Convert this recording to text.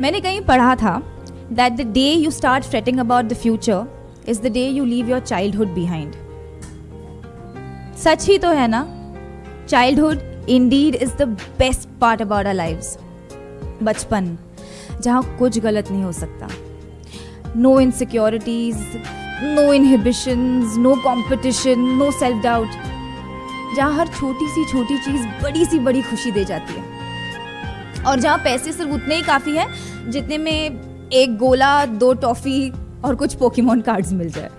मैंने कहीं पढ़ा था that the day you start fretting about the future is the day you leave your childhood behind सच ही तो है ना? Childhood indeed is the best part about our lives बचपन, जहाँ कुछ गलत नहीं हो सकता। No insecurities no inhibitions no competition no self doubt जहाँ हर छोटी सी छोटी चीज़ बड़ी सी बड़ी खुशी दे जाती है। और जहाँ पैसे सिर्फ़ उतने ही काफ़ी है, जितने में एक गोला, दो टॉफ़ी और कुछ पोकीमोन कार्ड्स मिल जाए।